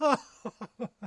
oh.